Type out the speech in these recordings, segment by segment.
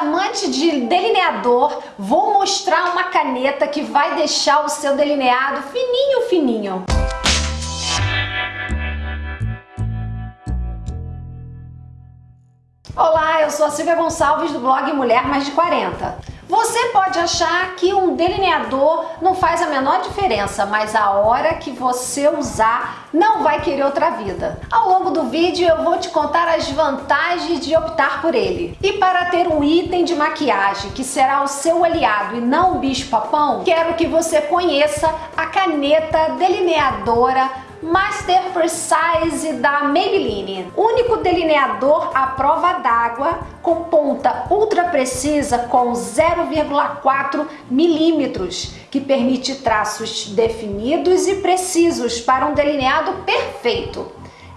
amante de delineador, vou mostrar uma caneta que vai deixar o seu delineado fininho, fininho. Olá, eu sou a Silvia Gonçalves do blog Mulher Mais de 40. Você pode achar que um delineador não faz a menor diferença, mas a hora que você usar não vai querer outra vida. Ao longo do vídeo eu vou te contar as vantagens de optar por ele. E para ter um item de maquiagem que será o seu aliado e não o bicho-papão, quero que você conheça a caneta delineadora Master Precise da Maybelline. Único delineador à prova d'água com ponta ultra precisa com 0,4 milímetros, que permite traços definidos e precisos para um delineado perfeito.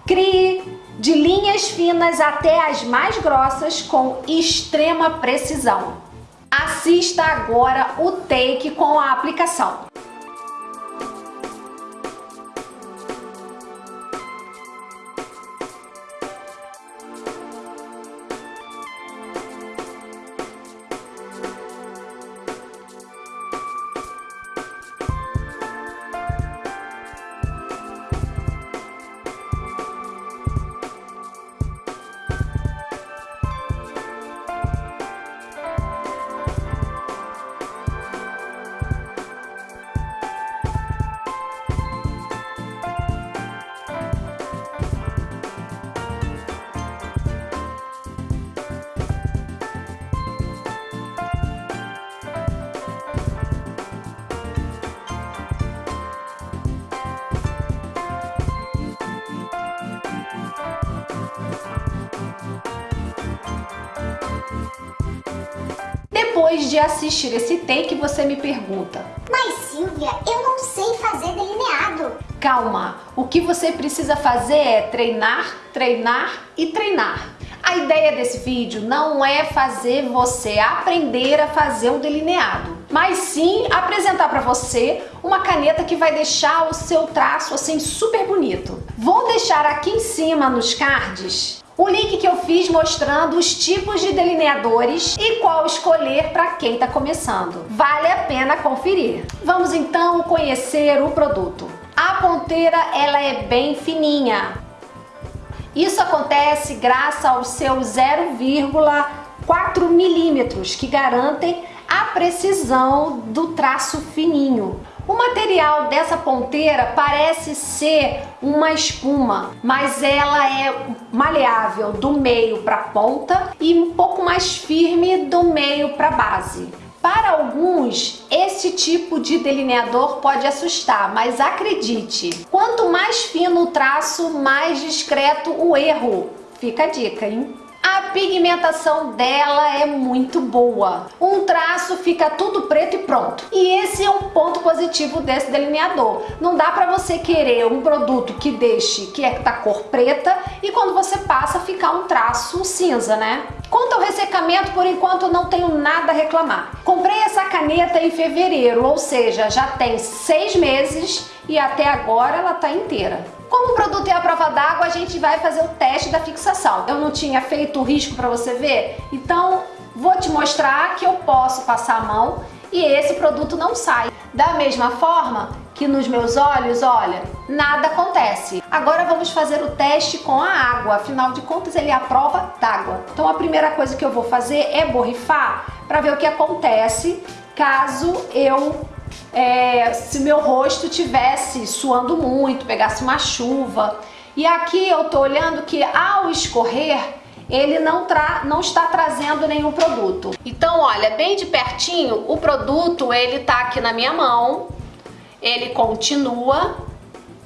Crie de linhas finas até as mais grossas com extrema precisão. Assista agora o take com a aplicação. Depois de assistir esse take, você me pergunta. Mas Silvia, eu não sei fazer delineado. Calma, o que você precisa fazer é treinar, treinar e treinar. A ideia desse vídeo não é fazer você aprender a fazer um delineado, mas sim apresentar para você uma caneta que vai deixar o seu traço assim super bonito. Vou deixar aqui em cima nos cards o link que eu fiz mostrando os tipos de delineadores e qual escolher para quem está começando. Vale a pena conferir. Vamos então conhecer o produto. A ponteira ela é bem fininha. Isso acontece graças aos seus 0,4 milímetros que garantem a precisão do traço fininho. O material dessa ponteira parece ser uma espuma, mas ela é maleável do meio para a ponta e um pouco mais firme do meio para a base. Para alguns, esse tipo de delineador pode assustar, mas acredite, quanto mais fino o traço, mais discreto o erro. Fica a dica, hein? A pigmentação dela é muito boa. Um traço fica tudo preto e pronto. E esse é um ponto positivo desse delineador. Não dá para você querer um produto que deixe que é da cor preta e quando você passa ficar um traço cinza, né? Quanto ao ressecamento, por enquanto não tenho nada a reclamar. Comprei essa caneta em fevereiro, ou seja, já tem seis meses e até agora ela tá inteira. Como o produto é a prova d'água, a gente vai fazer o teste da fixação. Eu não tinha feito o risco para você ver, então vou te mostrar que eu posso passar a mão e esse produto não sai. Da mesma forma que nos meus olhos, olha, nada acontece. Agora vamos fazer o teste com a água, afinal de contas ele é a prova d'água. Então a primeira coisa que eu vou fazer é borrifar para ver o que acontece caso eu é, se meu rosto tivesse suando muito, pegasse uma chuva. E aqui eu tô olhando que ao escorrer, ele não, tra não está trazendo nenhum produto. Então, olha, bem de pertinho, o produto, ele tá aqui na minha mão, ele continua.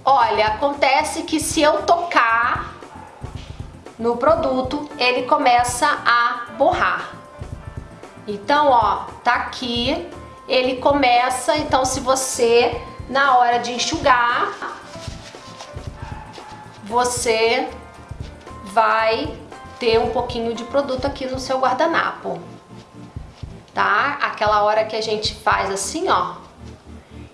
Olha, acontece que se eu tocar no produto, ele começa a borrar. Então, ó, tá aqui, ele começa, então se você, na hora de enxugar, você vai ter um pouquinho de produto aqui no seu guardanapo, tá? Aquela hora que a gente faz assim, ó,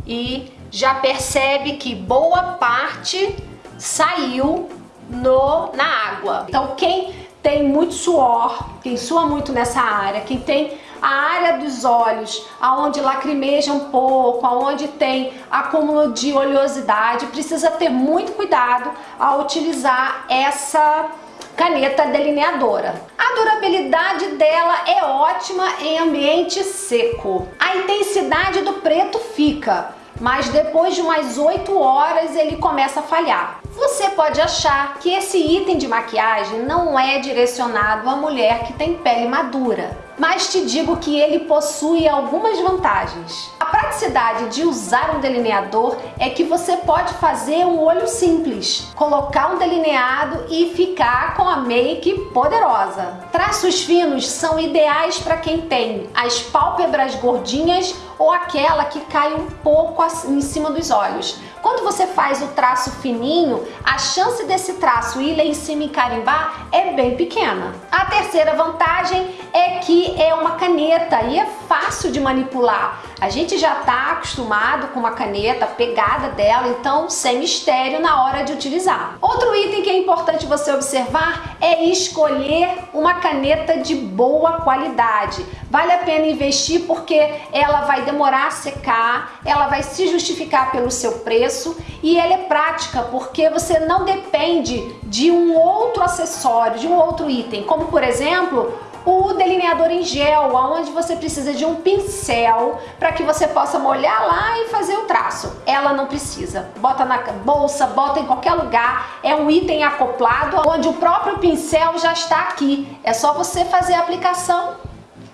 e já percebe que boa parte saiu no, na água. Então quem tem muito suor, quem sua muito nessa área, quem tem a área dos olhos, aonde lacrimeja um pouco, aonde tem acúmulo de oleosidade, precisa ter muito cuidado ao utilizar essa caneta delineadora. A durabilidade dela é ótima em ambiente seco. A intensidade do preto fica, mas depois de umas 8 horas ele começa a falhar. Você pode achar que esse item de maquiagem não é direcionado à mulher que tem pele madura, mas te digo que ele possui algumas vantagens. A praticidade de usar um delineador é que você pode fazer um olho simples, colocar um delineado e ficar com a make poderosa. Traços finos são ideais para quem tem as pálpebras gordinhas ou aquela que cai um pouco em cima dos olhos. Quando você faz o traço fininho, a chance desse traço ir lá em cima e carimbar é bem pequena. A terceira vantagem é que é uma caneta e é fácil de manipular. A gente já está acostumado com uma caneta, pegada dela, então sem mistério na hora de utilizar. Outro item que é importante você observar é escolher uma caneta de boa qualidade. Vale a pena investir porque ela vai demorar a secar, ela vai se justificar pelo seu preço e ela é prática porque você não depende de um outro acessório, de um outro item, como por exemplo o delineador em gel, onde você precisa de um pincel para que você possa molhar lá e fazer o traço. Ela não precisa. Bota na bolsa, bota em qualquer lugar. É um item acoplado onde o próprio pincel já está aqui. É só você fazer a aplicação.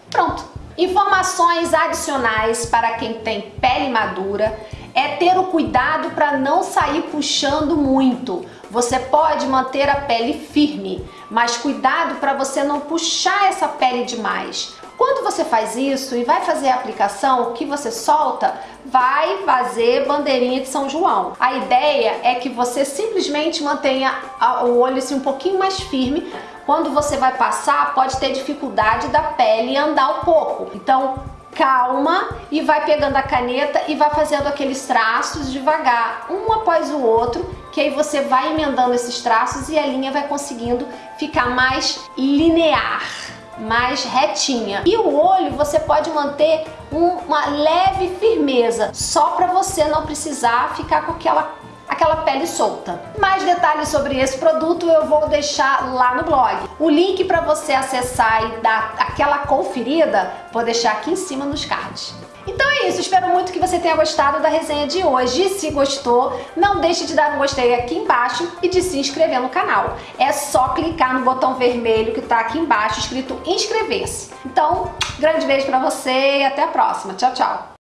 Pronto. Informações adicionais para quem tem pele madura é ter o cuidado para não sair puxando muito. Você pode manter a pele firme, mas cuidado para você não puxar essa pele demais. Quando você faz isso e vai fazer a aplicação, o que você solta vai fazer bandeirinha de São João. A ideia é que você simplesmente mantenha o olho assim um pouquinho mais firme. Quando você vai passar, pode ter dificuldade da pele andar um pouco. Então, calma e vai pegando a caneta e vai fazendo aqueles traços devagar, um após o outro, que aí você vai emendando esses traços e a linha vai conseguindo ficar mais linear mais retinha. E o olho você pode manter um, uma leve firmeza, só para você não precisar ficar com aquela aquela pele solta. Mais detalhes sobre esse produto eu vou deixar lá no blog. O link para você acessar e dar aquela conferida, vou deixar aqui em cima nos cards. Então é isso, espero muito que você tenha gostado da resenha de hoje. Se gostou, não deixe de dar um gostei aqui embaixo e de se inscrever no canal. É só clicar no botão vermelho que está aqui embaixo escrito inscrever-se. Então, grande beijo para você e até a próxima. Tchau, tchau!